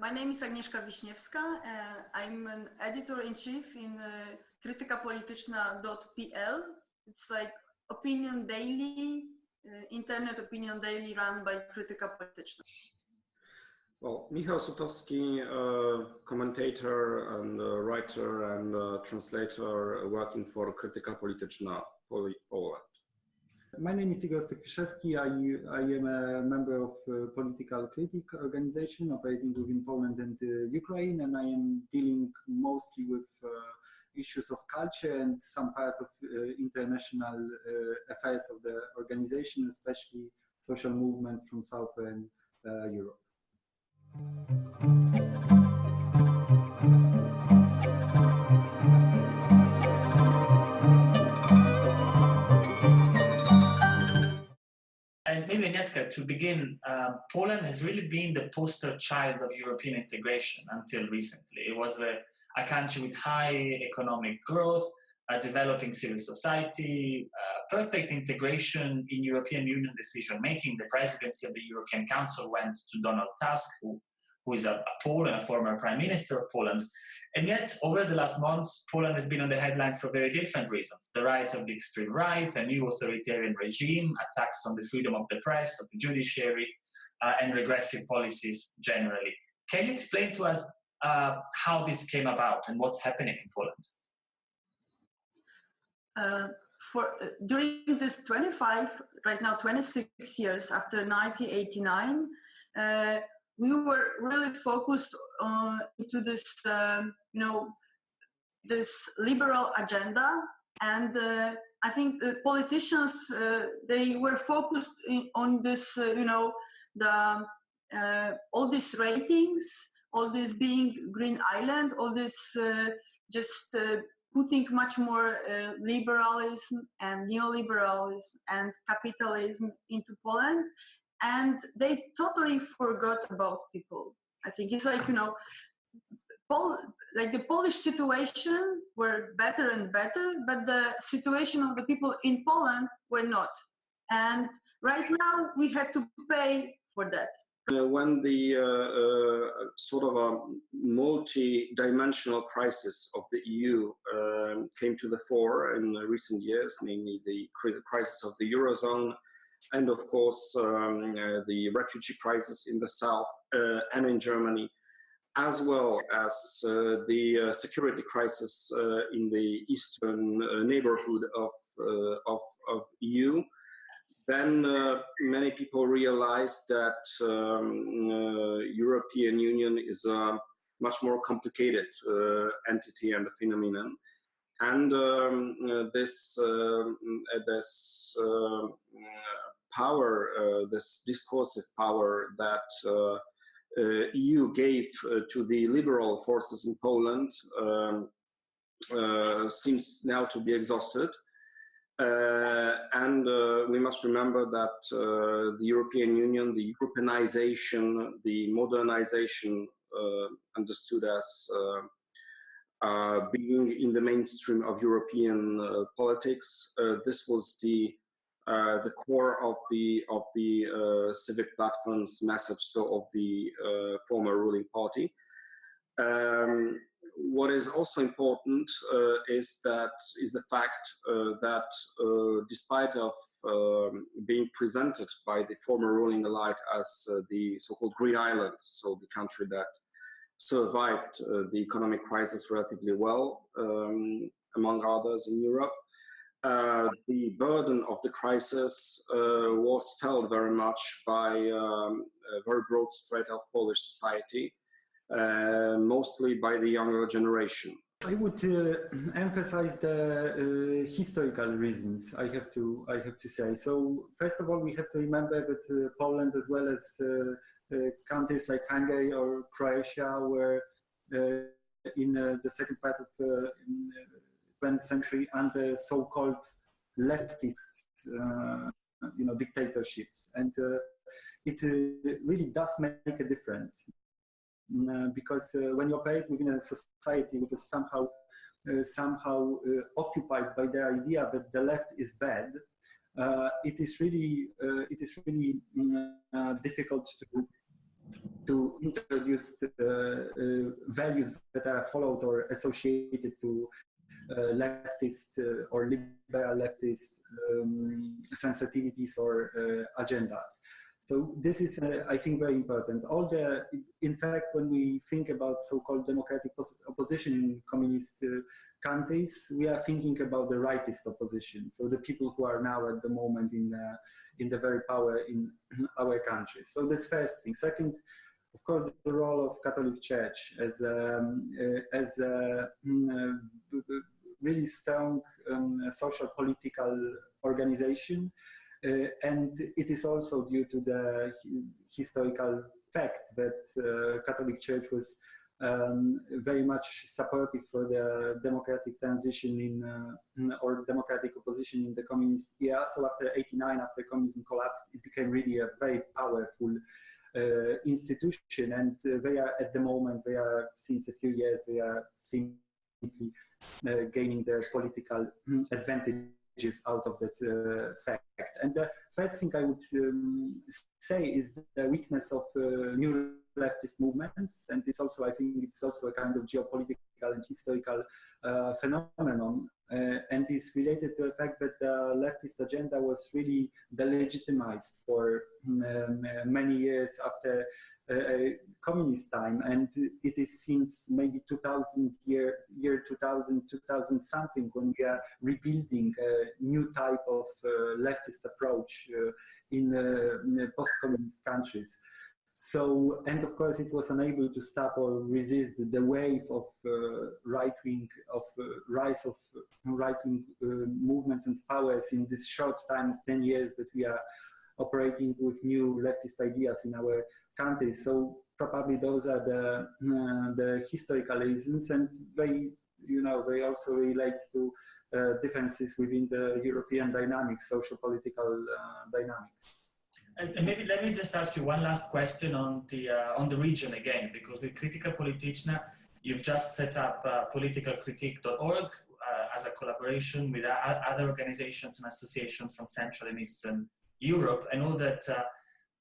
my name is Agnieszka Wiśniewska. Uh, I'm an editor-in-chief in uh, krytykapolityczna.pl. It's like opinion daily, uh, internet opinion daily run by Krytyka Polityczna. Well, Michał Sutowski, uh, commentator and uh, writer and uh, translator working for Krytyka Polityczna Poland. My name is Igor Stokfiszewski. I, I am a member of uh, Political Critic organization operating within Poland and uh, Ukraine, and I am dealing mostly with uh, issues of culture and some part of uh, international uh, affairs of the organization, especially social movements from Southern Europe. Maybe Agnieszka, to begin, uh, Poland has really been the poster child of European integration until recently. It was a, a country with high economic growth, a developing civil society, uh, perfect integration in European Union decision making. The presidency of the European Council went to Donald Tusk, who who is a, Pole and a former prime minister of Poland. And yet, over the last months, Poland has been on the headlines for very different reasons. The right of the extreme right, a new authoritarian regime, attacks on the freedom of the press, of the judiciary, uh, and regressive policies generally. Can you explain to us uh, how this came about and what's happening in Poland? Uh, for uh, during this 25, right now 26 years after 1989, uh, we were really focused on into this, um, you know, this liberal agenda, and uh, I think the politicians uh, they were focused in, on this, uh, you know, the uh, all these ratings, all this being green island, all this uh, just uh, putting much more liberalism and neoliberalism and capitalism into Poland, and they totally forgot about people. I think it's like you know, Pol- like the Polish situation were better and better, but the situation of the people in Poland were not. And right now we have to pay for that. Uh, when the uh, uh, sort of a multi-dimensional crisis of the EU um, came to the fore in recent years, namely the crisis of the eurozone, and of course um, uh, the refugee crisis in the south uh, and in Germany, as well as uh, the security crisis in the eastern neighborhood of, of, of EU then uh, many people realize that um, uh, European Union is a much more complicated uh, entity and a phenomenon. And um, this, um, this power, uh, this discursive power that uh, uh, EU gave to the liberal forces in Poland um, seems now to be exhausted. Uh, and uh, we must remember that uh, the European Union, the Europeanization, the modernization, understood as being in the mainstream of European politics, this was the uh, the core of the of the uh, civic platform's message, so of the uh, former ruling party. Um, what is also important uh, is that is the fact uh, that despite of um, being presented by the former ruling elite as the so-called Green Island, so the country that survived the economic crisis relatively well, um, among others in Europe, uh, the burden of the crisis uh, was felt very much by um, a very broad spread of Polish society, uh, mostly by the younger generation. I would uh, emphasize the uh, historical reasons. I have to I have to say. So first of all, we have to remember that Poland, as well as countries like Hungary or Croatia, were in the second part of 20th century and the so-called leftist, uh, you know, dictatorships. And uh, it uh, really does make a difference mm, because when you're operate within a society which is somehow somehow occupied by the idea that the left is bad, uh, it is really uh, it is really mm, uh, difficult to to introduce the, uh, values that are followed or associated to uh, leftist uh, or liberal leftist um, sensitivities or uh, agendas. So this is, uh, I think, very important. All the, in fact, when we think about so-called democratic opposition in communist uh, countries, we are thinking about the rightist opposition. So the people who are now at the moment in uh, in the very power in our country. So that's first thing. Second, of course, the role of Catholic Church as um, uh, as a mm, uh, really strong um, social political organization, uh, and it is also due to the historical fact that uh, Catholic Church was um, very much supportive for the democratic transition in uh, or democratic opposition in the communist era. So after 89, after communism collapsed, it became really a very powerful uh, institution and uh, they are at the moment they are since a few years they are simply gaining their political advantages out of that uh, fact. And the third thing I would um, say is the weakness of uh, new leftist movements, and it's also, I think, it's also a kind of geopolitical and historical uh, phenomenon, uh, and is related to the fact that the leftist agenda was really delegitimized for um, many years after uh, communist time, and it is since maybe 2000 year year 2000 2000 something when we are rebuilding a new type of uh, leftist approach uh, in, in post-communist countries. So, and of course, it was unable to stop or resist the wave of uh, right wing, of uh, rise of right wing uh, movements and powers in this short time of 10 years that we are operating with new leftist ideas in our countries. So, probably those are the, uh, the historical reasons, and they, you know, they also relate to uh, differences within the European dynamics, social political uh, dynamics. And, maybe let me just ask you one last question on the uh, on the region again, because with Krytyka Polityczna, you've just set up uh, politicalcritique.org uh, as a collaboration with other organizations and associations from Central and Eastern Europe. I know that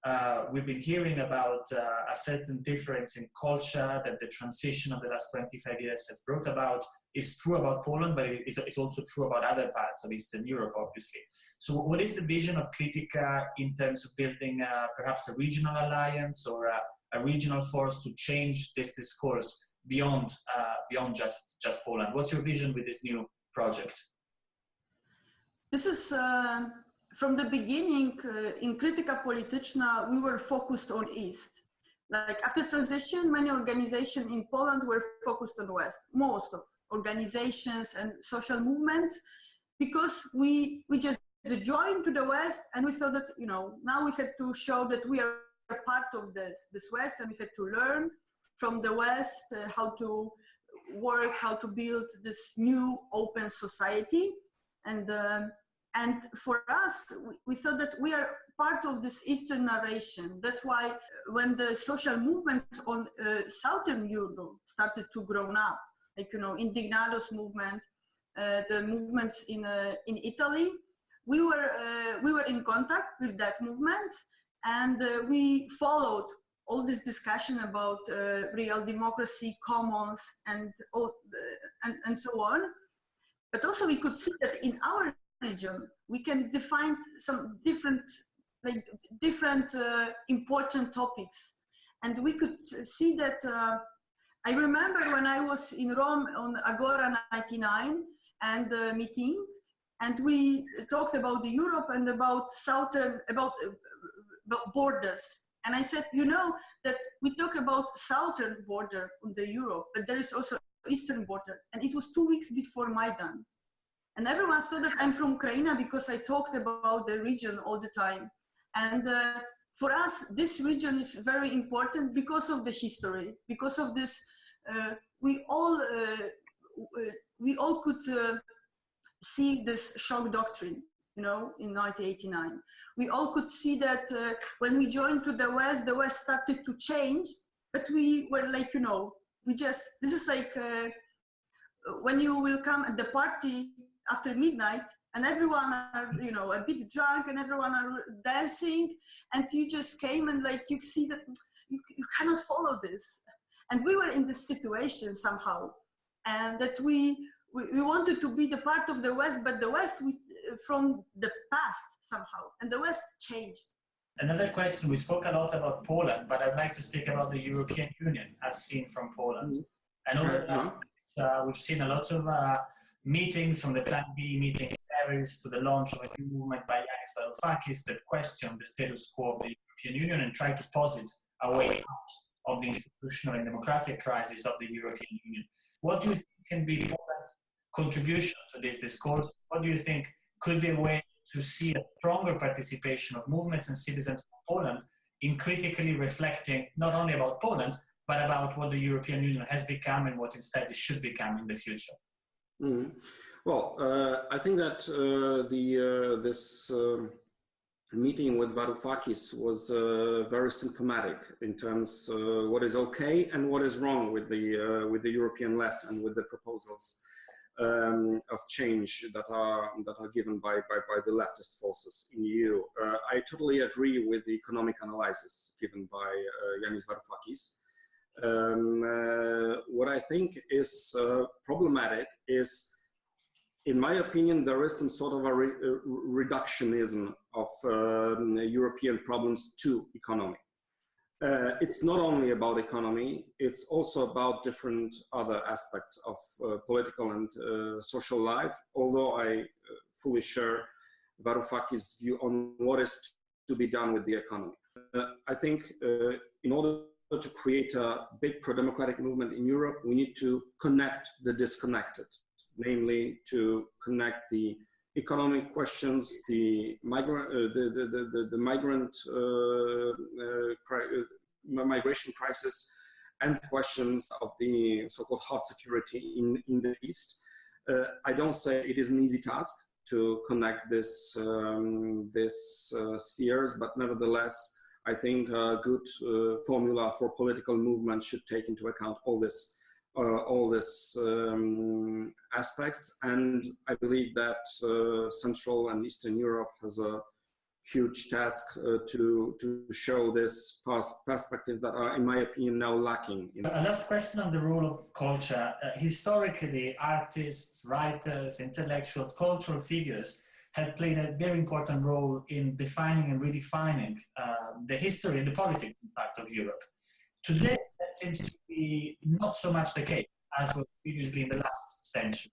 uh, we've been hearing about uh, a certain difference in culture that the transition of the last 25 years has brought about is true about Poland, but it's, it's also true about other parts of Eastern Europe, obviously. So what is the vision of Krytyka in terms of building uh, perhaps a regional alliance or a, a, regional force to change this discourse beyond, uh, beyond just, just Poland? What's your vision with this new project? This is uh, from the beginning uh, in Krytyka Polityczna, we were focused on East. Like after transition, many organizations in Poland were focused on West, most of organizations and social movements, because we, we just joined to the West and we thought that, you know, now we had to show that we are part of this, this West and we had to learn from the West uh, how to work, how to build this new open society. And um, and for us, we, thought that we are part of this Eastern narration. That's why when the social movements on uh, Southern Europe started to grow up, like, you know, Indignados movement, uh, the movements in, uh, in Italy, we were, uh, we were in contact with that movements and uh, we followed all this discussion about uh, real democracy, commons, and, all, and, and so on. But also we could see that in our region, we can define some different, like different uh, important topics. And we could see that, uh, I remember when I was in Rome on Agora 99 and the meeting, and we talked about the Europe and about southern, about, uh, about borders. And I said, you know, that we talk about southern border on the Europe, but there is also eastern border. And it was two weeks before Maidan. And everyone thought that I'm from Ukraine because I talked about the region all the time. And uh, for us, this region is very important because of the history, because of this, uh, we all, uh, uh we all could uh, see this shock doctrine, you know, in 1989. We all could see that uh, when we joined to the West, the West started to change, but we were like, you know, we just, this is like, when you will come at the party after midnight and everyone are you know a bit drunk and everyone are dancing and you just came and like you see that you, you cannot follow this. And we were in this situation somehow, and that we, we, we wanted to be the part of the West, but the West we, from the past somehow, and the West changed. Another question, we spoke a lot about Poland, but I'd like to speak about the European Union as seen from Poland. Mm -hmm. And over the last uh, we've seen a lot of uh, meetings from the Plan B meeting in Paris to the launch of a new movement by Yanis Varoufakis that question the status quo of the European Union and try to posit a way out of the institutional and democratic crisis of the European Union. What do you think can be Poland's contribution to this discourse? What do you think could be a way to see a stronger participation of movements and citizens of Poland in critically reflecting not only about Poland, but about what the European Union has become and what instead it should become in the future. Mm. Well, uh, I think that uh, the uh, this um, meeting with Varoufakis was uh, very symptomatic in terms uh, what is okay and what is wrong with the uh, with the European left and with the proposals um, of change that are that are given by by, by the leftist forces in EU. I totally agree with the economic analysis given by Yanis Varoufakis. Um, uh, what I think is uh, problematic is, in my opinion, there is some sort of a, re a reductionism of um, European problems to economy. Uh, it's not only about economy, it's also about different other aspects of uh, political and uh, social life, although I uh, fully share Varoufakis' view on what is to be done with the economy. I think in order to create a big pro-democratic movement in Europe, we need to connect the disconnected, namely to connect the economic questions, the migrant, uh, the, the, the, the, migrant uh, uh, uh, migration crisis, and the questions of the so-called hot security in, in the East. Uh, I don't say it is an easy task to connect this, um, this uh, spheres, but nevertheless, I think a good uh, formula for political movement should take into account all this, uh, all this um, aspects. And I believe that uh, Central and Eastern Europe has a huge task uh, to to show this past perspectives that are, in my opinion, now lacking. A last question on the role of culture. Uh, historically, artists, writers, intellectuals, cultural figures had played a very important role in defining and redefining uh, the history and the politics, in fact, of Europe. Today, that seems to be not so much the case as was previously in the last century.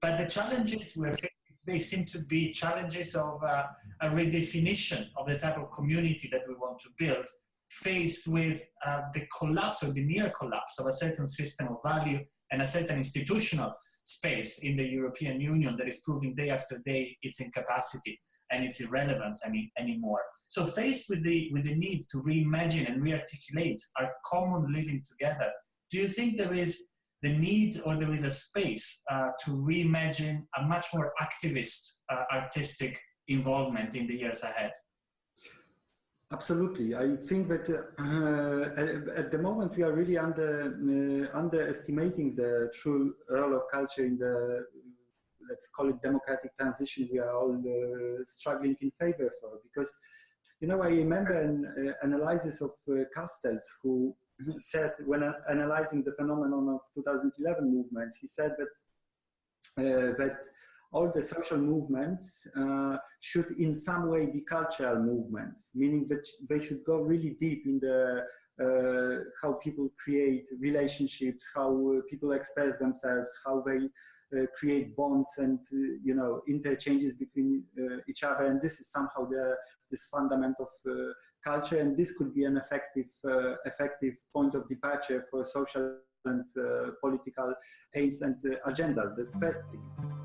But the challenges we're facing today seem to be challenges of uh, a redefinition of the type of community that we want to build, faced with uh, the collapse or the near collapse of a certain system of value and a certain institutional space in the European Union that is proving day after day its incapacity and its irrelevance any, anymore. So faced with the, with the need to reimagine and rearticulate our common living together, do you think there is the need or there is a space uh, to reimagine a much more activist uh, artistic involvement in the years ahead? Absolutely. I think that uh, at the moment we are really under uh, underestimating the true role of culture in the let's call it democratic transition we are all uh, struggling in favor for because you know I remember an uh, analysis of uh, Castells who said when analyzing the phenomenon of 2011 movements he said that uh, that all the social movements uh, should in some way be cultural movements, meaning that they should go really deep in the uh, how people create relationships, how uh, people express themselves, how they uh, create bonds and uh, you know interchanges between uh, each other, and this is somehow the this fundament of culture, and this could be an effective effective point of departure for social and political aims and agendas. That's first thing.